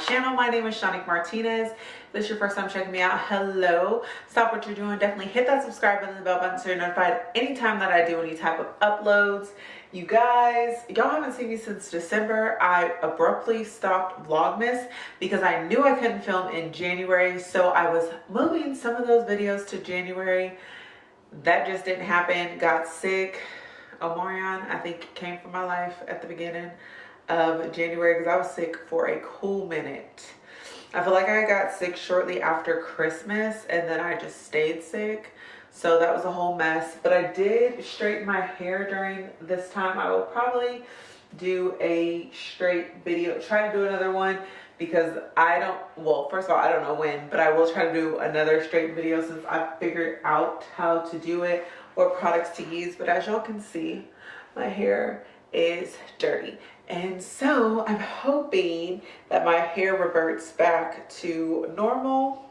channel. My name is Shanique Martinez. If this is your first time checking me out, hello. Stop what you're doing. Definitely hit that subscribe button and the bell button so you're notified anytime that I do any type of uploads. You guys, y'all haven't seen me since December. I abruptly stopped Vlogmas because I knew I couldn't film in January. So I was moving some of those videos to January. That just didn't happen. Got sick. Omarion, I think, came from my life at the beginning of January because I was sick for a cool minute. I feel like I got sick shortly after Christmas and then I just stayed sick. So that was a whole mess. But I did straighten my hair during this time. I will probably do a straight video, try to do another one because I don't, well, first of all, I don't know when, but I will try to do another straight video since I figured out how to do it, what products to use. But as y'all can see, my hair is dirty and so I'm hoping that my hair reverts back to normal.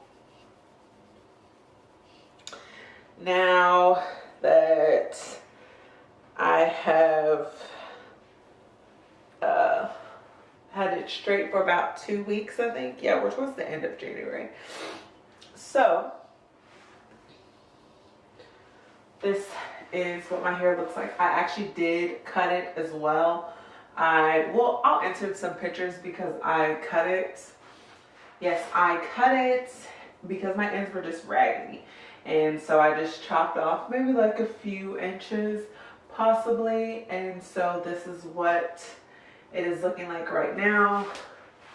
Now that I have uh, had it straight for about two weeks, I think. Yeah, which was the end of January. So this is what my hair looks like. I actually did cut it as well I, well, I'll insert some pictures because I cut it. Yes, I cut it because my ends were just raggedy. And so I just chopped off maybe like a few inches possibly. And so this is what it is looking like right now.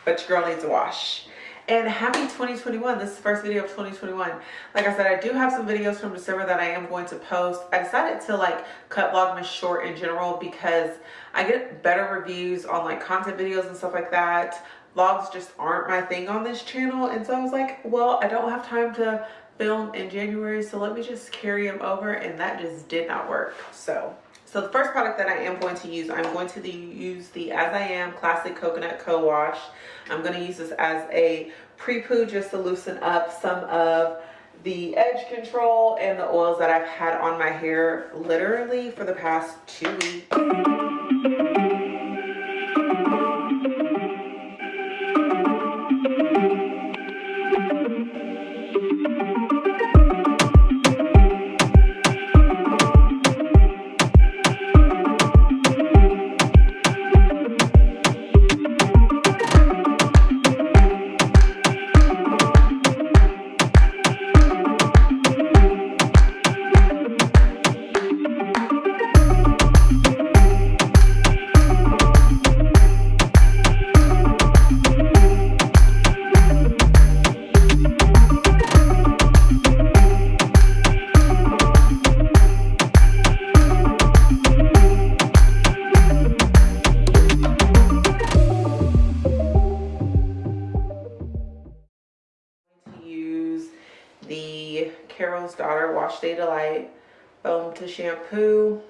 But your girl needs a wash and happy 2021 this is the first video of 2021 like i said i do have some videos from december that i am going to post. I decided to like cut vlogmas short in general because i get better reviews on like content videos and stuff like that. Vlogs just aren't my thing on this channel. And so i was like well i don't have time to film in january so let me just carry them over and that just did not work. So so the first product that I am going to use, I'm going to use the As I Am Classic Coconut Co-Wash. I'm going to use this as a pre-poo just to loosen up some of the edge control and the oils that I've had on my hair literally for the past two weeks. Wash Day Delight Foam to Shampoo.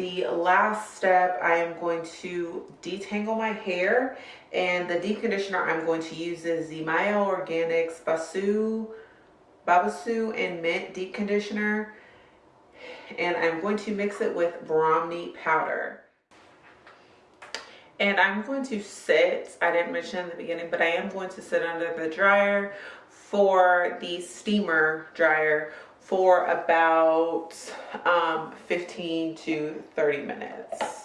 The last step, I am going to detangle my hair. And the deep conditioner I'm going to use is the Organics Basu, Babassu and Mint Deep Conditioner. And I'm going to mix it with Brahmi powder. And I'm going to sit, I didn't mention in the beginning, but I am going to sit under the dryer for the steamer dryer for about um, 15 to 30 minutes.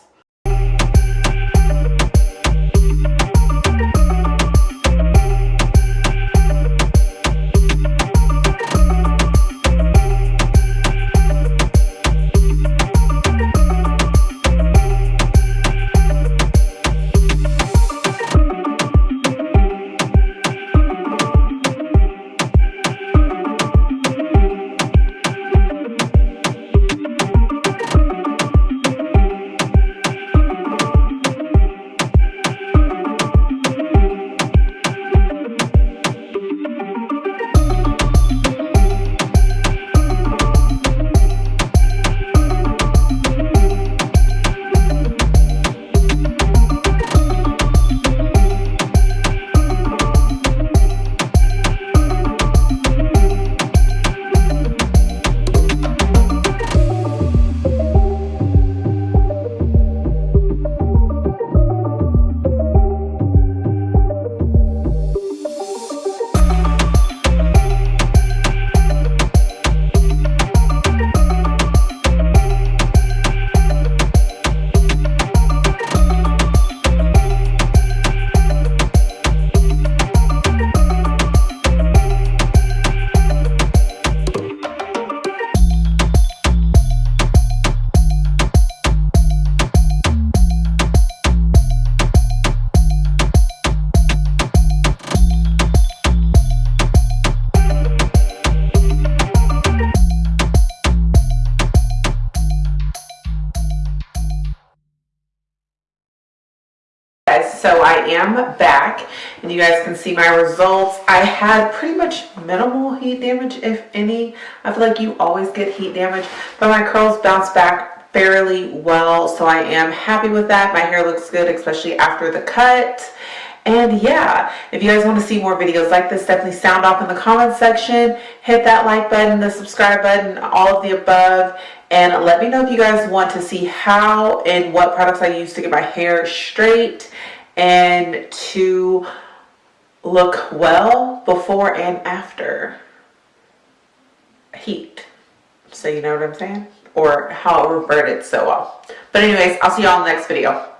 Back and you guys can see my results. I had pretty much minimal heat damage, if any. I feel like you always get heat damage, but my curls bounced back fairly well. So I am happy with that. My hair looks good, especially after the cut. And yeah, if you guys want to see more videos like this, definitely sound off in the comment section. Hit that like button, the subscribe button, all of the above. And let me know if you guys want to see how and what products I use to get my hair straight and to look well before and after heat. So you know what I'm saying? Or how it reverted so well. But anyways, I'll see y'all in the next video.